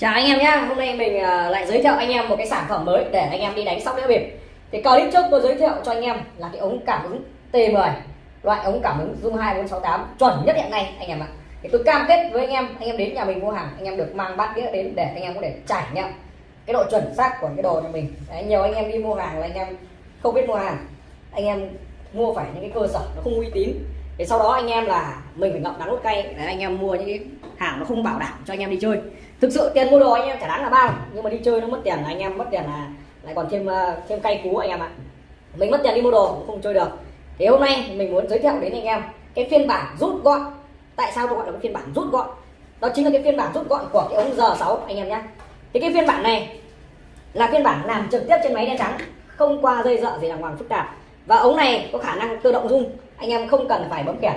Chào anh em nhé, hôm nay mình lại giới thiệu anh em một cái sản phẩm mới để anh em đi đánh sóc đĩa bịp. Thì clip trước tôi giới thiệu cho anh em là cái ống cảm ứng T10, loại ống cảm ứng dung 2468 chuẩn nhất hiện nay anh em ạ. Thì tôi cam kết với anh em, anh em đến nhà mình mua hàng, anh em được mang bát đĩa đến để anh em có thể trải nghiệm cái độ chuẩn xác của cái đồ nhà mình. Đấy, nhiều anh em đi mua hàng là anh em không biết mua hàng, anh em mua phải những cái cơ sở nó không uy tín. Thì sau đó anh em là mình phải ngậm đắng nuốt cay. Để anh em mua những cái hàng nó không bảo đảm cho anh em đi chơi. Thực sự tiền mua đồ anh em chả đáng là bao, nhưng mà đi chơi nó mất tiền là anh em mất tiền là lại còn thêm ờ, thêm cay cú anh em ạ. Mình mất tiền đi mua đồ cũng không chơi được. Thì hôm nay mình muốn giới thiệu đến anh em cái phiên bản rút gọn. Tại sao tôi gọi là cái phiên bản rút gọn? Đó chính là cái phiên bản rút gọn của cái ống R6 anh em nhé. Thì cái phiên bản này là phiên bản làm trực tiếp trên máy đen trắng, không qua dây dợ gì đàng hoàng phức tạp. Và ống này có khả năng tự động rung anh em không cần phải bấm kẻn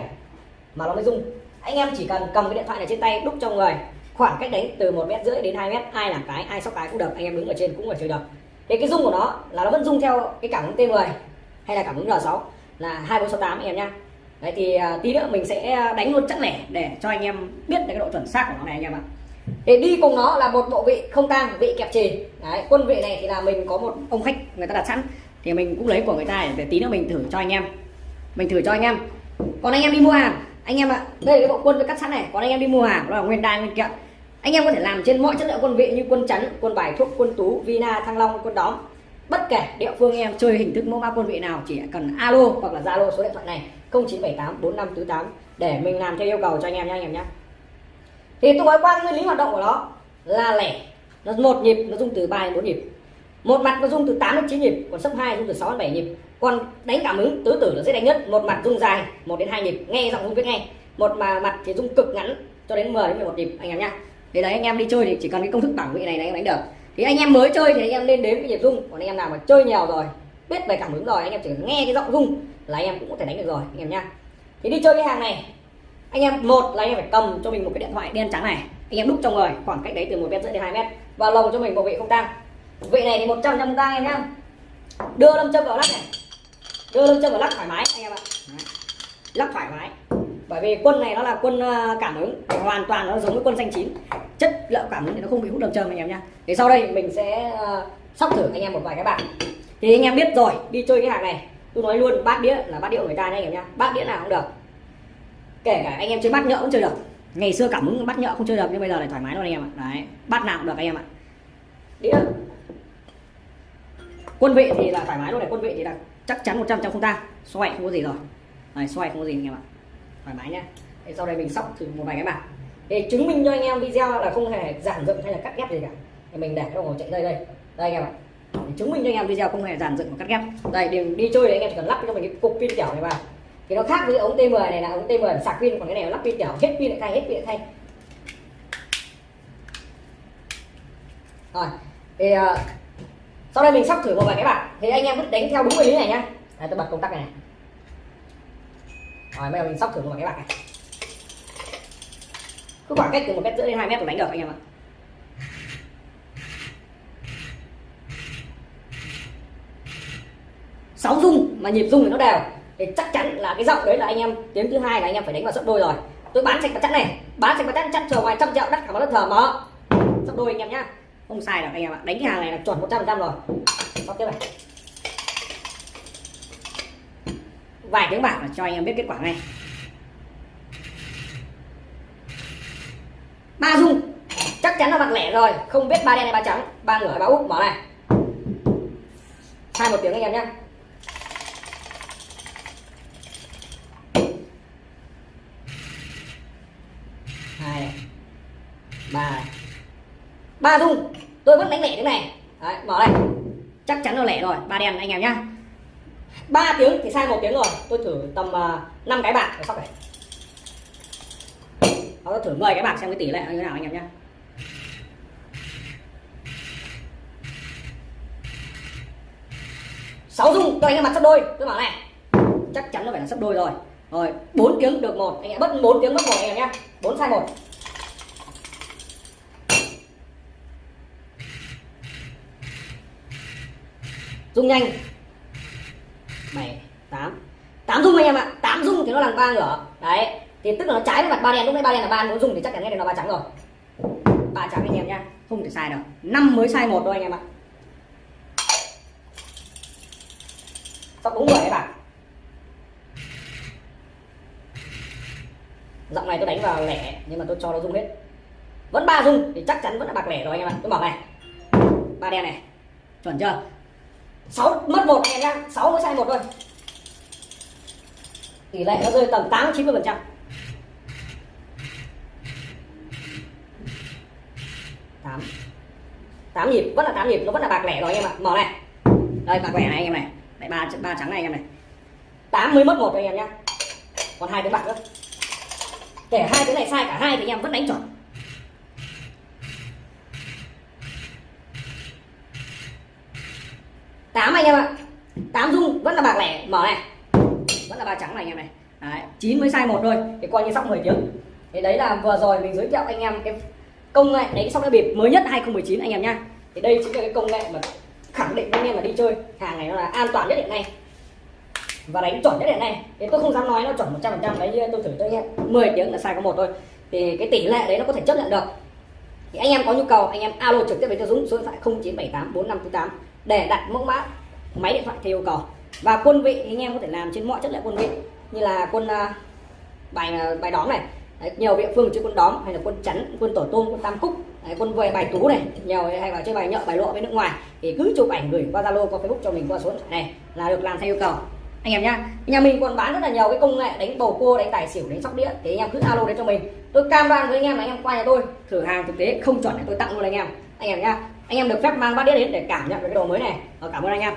mà nó mới rung. Anh em chỉ cần cầm cái điện thoại này trên tay đúc trong người. Khoảng cách đánh từ một mét rưỡi đến 2 mét ai làm cái ai sóc cái cũng được anh em đứng ở trên cũng ở chơi được. Thế cái rung của nó là nó vẫn rung theo cái cảm ứng T10 hay là cảm ứng R6 là 2468 anh em nhá. Đấy thì uh, tí nữa mình sẽ đánh luôn chắc lẻ để cho anh em biết được cái độ chuẩn xác của nó này anh em ạ. Để đi cùng nó là một bộ vị không tang vị kẹp trì đấy quân vị này thì là mình có một ông khách người ta đặt sẵn. Thì mình cũng lấy của người ta để tí nữa mình thử cho anh em mình thử cho anh em. Còn anh em đi mua hàng. Anh em ạ, đây là cái bộ quân tôi cắt sẵn này. Còn anh em đi mua hàng, đó là nguyên đai, nguyên kiện. Anh em có thể làm trên mọi chất liệu quân vị như quân chắn, quân bài thuốc, quân tú, vina, thăng long, quân đóm. Bất kể địa phương anh em chơi hình thức mẫu mã quân vị nào, chỉ cần alo hoặc là zalo số điện thoại này 0978 4548 để mình làm theo yêu cầu cho anh em nhé anh em nhé thì tôi nói qua nguyên lý hoạt động của nó là lẻ, nó một nhịp, nó dùng từ 3 đến 4 nhịp. Một mặt nó dùng từ 8 đến 9 nhịp, còn sấp hai dùng từ 6 đến 7 nhịp còn đánh cảm ứng tứ tử là dễ đánh nhất một mặt rung dài một đến hai nhịp nghe giọng rung biết nghe một mà mặt thì rung cực ngắn cho đến 10 đến 11 nhịp anh em nhá thì đấy anh em đi chơi thì chỉ cần cái công thức bảng vị này là anh em đánh được thì anh em mới chơi thì anh em nên đến cái nhịp rung còn anh em nào mà chơi nhiều rồi biết về cảm ứng rồi anh em chỉ cần nghe cái giọng rung là anh em cũng có thể đánh được rồi anh em nhá thì đi chơi cái hàng này anh em một là anh em phải cầm cho mình một cái điện thoại đen trắng này anh em đúc trong người khoảng cách đấy từ một mét rưỡi đến hai mét và lồng cho mình một vị không tang vị này thì 100 trăm tang em nhá đưa lâm châm vào lắc này đưa lưng chân vào lắc thoải mái anh em ạ. Lắc thoải mái. Bởi vì quân này nó là quân ờ, cảm ứng. Hoàn toàn nó giống với quân xanh chín. Chất lượng cảm ứng thì nó không bị hút đầm châm anh em nhá. Thì sau đây mình sẽ uh, sóc thử anh em một vài cái bảng. Thì anh em biết rồi đi chơi cái hàng này. Tôi nói luôn bát đĩa là bát đĩa của người ta nha anh em nhá. Bát đĩa nào cũng được. Kể cả anh em chơi bát nhỡ cũng chơi được. Ngày xưa cảm ứng bát nhỡ không chơi được nhưng bây giờ lại thoải mái luôn anh em ạ. Đấy bát nào cũng được anh em ạ. Đĩa. Quân vị thì là thoải mái luôn này quân vị thì là chắc chắn 100 trăm không ta. Xoay không có gì rồi. Này xoay không có gì anh em ạ. Thoải mái nhá. Thế sau đây mình sóc thử một vài cái bảng để chứng minh cho anh em video là không hề giản dựng hay là cắt ghép gì cả. Thì mình để cái đồng hồ chạy đây đây. Đây anh em ạ. Để chứng minh cho anh em video không hề giản dựng và cắt ghép. Đây đi, đi chơi thì anh em chỉ cần lắp cho mình cái cục pin kiểu này vào. Thì nó khác với ống T10 này là ống T10 sạc pin còn cái này lắp pin kiểu hết pin lại thay hết pin lại thay. Rồi. Thì ờ, sau đây mình sắp thử một vài cái bạn, thì anh em cứ đánh theo đúng nguyên lý này nhá. Đây, tôi bật công tắc này, này. Rồi bây giờ mình sóc thử một vài cái bạn này. Cứ khoảng cách từ một mét rưỡi đến hai mét là đánh được anh em ạ. Sáu rung mà nhịp rung thì nó đều. Thì chắc chắn là cái giọng đấy là anh em tiếng thứ hai là anh em phải đánh vào sấp đôi rồi. Tôi bán sạch mặt chắn này. Bán sạch mặt chắn chắn chờ ngoài trăm triệu đắt cả một đất thờ mở. Sấp đôi anh em nhá không sai được anh em ạ. Đánh cái hàng này là chuẩn 100 trăm rồi. Sóc tiếp này. Vài tiếng bảng là cho anh em biết kết quả ngay. Ba dung. Chắc chắn là mặt lẻ rồi. Không biết ba đen hay ba trắng. Ba ngửa hay ba úp. Mở này. Hai một tiếng anh em nhé hai ba ba dung tôi vẫn đánh lẻ thế này. Đấy, mở này chắc chắn là lẻ rồi. Ba đen anh em nhá. Ba tiếng thì sai một tiếng rồi. Tôi thử tầm à, uh, 5 cái bạc để sóc này. Tôi thử 10 cái bạc xem cái tỷ lệ như thế nào anh em nhá. Sáu dung cho anh em mặt sắp đôi. Tôi bảo này chắc chắn nó phải là sắp đôi rồi. Rồi bốn tiếng được một. Anh em mất bốn tiếng mất một anh em nhá. Bốn sai một. Dung nhanh. 7 8 8 dung anh em ạ. 8 dung thì nó là ba ngửa đấy, thì tức là nó trái với mặt ba đen. Lúc nãy ba đen là ba nó rung thì chắc chắn nghe là nó ba trắng rồi. Ba trắng anh em nhá. Không thể sai được năm mới sai một thôi anh em ạ. Sắp đúng rồi các bạn giọng này tôi đánh vào lẻ, nhưng mà tôi cho nó rung hết. Vẫn ba rung thì chắc chắn vẫn là bạc lẻ rồi anh em ạ. Tôi bảo này. Ba đen này. Chuẩn chưa? Sáu, mất một anh em nhá sáu mới sai một thôi. Tỷ lệ nó rơi tầm tám, chín mươi phần trăm. Tám. Tám nhịp, vẫn là tám nhịp, nó vẫn là bạc lẻ rồi anh em ạ. Mở này. Đây, bạc lẻ này anh em này. Đây, ba ba trắng này anh em này. Tám mới mất một anh em nhá. Còn hai cái bạc nữa. Kể hai cái này sai, cả hai thì anh em vẫn đánh chuẩn. Tám anh em ạ. Tám dung vẫn là bạc lẻ. Mở này. Vẫn là ba trắng này anh em này. Đấy, 9 mới sai một thôi. Thì coi như sóc 10 tiếng. Thì đấy là vừa rồi mình giới thiệu anh em cái công nghệ đánh sóc đĩa bịp mới nhất 2019 anh em nhá. Thì đây chính là cái công nghệ mà khẳng định với anh em là đi chơi hàng này nó là an toàn nhất hiện nay. Và đánh chuẩn nhất hiện nay. Thì tôi không dám nói nó chuẩn 100 phần trăm. Đấy tôi thử thôi anh em, 10 tiếng là sai có một thôi. Thì cái tỷ lệ đấy nó có thể chấp nhận được. Thì anh em có nhu cầu anh em alo trực tiếp với cho Dũng số điện thoại 0978 4548 để đặt mẫu mã máy điện thoại theo yêu cầu. Và quân vị thì anh em có thể làm trên mọi chất liệu quân vị. Như là quân uh, bài uh, bài đóm này. Đấy, nhiều địa phương chơi quân đóm hay là quân chắn quân tổ tôm quân tam cúc. Đấy, quân về bài tú này nhiều hay là chơi bài nhợ bài lộ với nước ngoài. Thì cứ chụp ảnh gửi qua zalo qua facebook cho mình qua số điện thoại này là được làm theo yêu cầu. Anh em nhá nhà mình còn bán rất là nhiều cái công nghệ đánh bầu cua đánh tài xỉu đánh sóc đĩa. Thì anh em cứ alo đến cho mình. Tôi cam đoan với anh em là anh em qua nhà tôi thử hàng thực tế không chuẩn thì tôi tặng luôn anh em. Anh em nhá anh em được phép mang bát đĩa đến để cảm nhận về cái đồ mới này. Ờ, cảm ơn anh em.